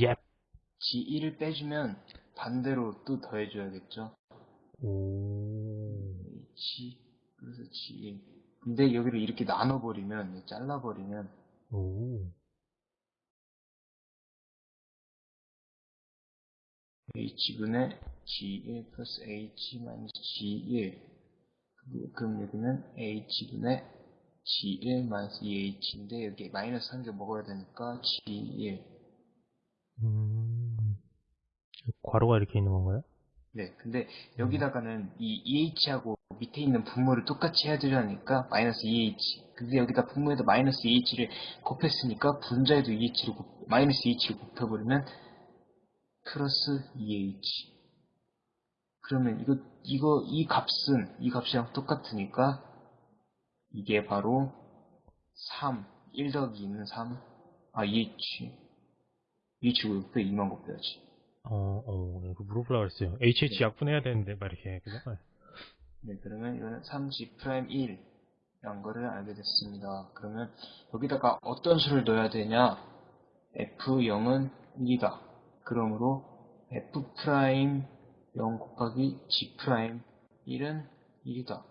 예. G1을 빼주면 반대로 또 더해줘야겠죠. 오. H 그래서 G1. 근데 여기를 이렇게 나눠버리면, 잘라버리면, 오. H분의 G1 플러스 H 마이너스 G1. 그럼 여기는 H분의 G1 마이너스 2H인데, 여기 마이너스 한 개 먹어야 되니까 G1. 음. 괄호가 이렇게 있는 건가요? 네, 근데 여기다가는 이 EH하고 밑에 있는 분모를 똑같이 해야 되려니까 마이너스 EH. 근데 여기다 분모에다 마이너스 EH를 곱했으니까 분자에도 EH를 곱, 마이너스 EH를 곱해버리면 플러스 EH. 그러면 이거, 이거, 이 값은 이 값이랑 똑같으니까 이게 바로 3, 1 더하기 2는 3, 아, EH. EH고 6배 2만 곱해야지. 어, 어, 이거 물어보려고 했어요. HH 네. 약분해야 되는데, 막 이렇게. 그죠? 네. 네, 그러면 이거는 3G 프라임 1 이란 거를 알게 됐습니다. 그러면 여기다가 어떤 수를 넣어야 되냐? F0은 1이다. 그러므로 F 프라임 0 곱하기 G 프라임 1은 1이다.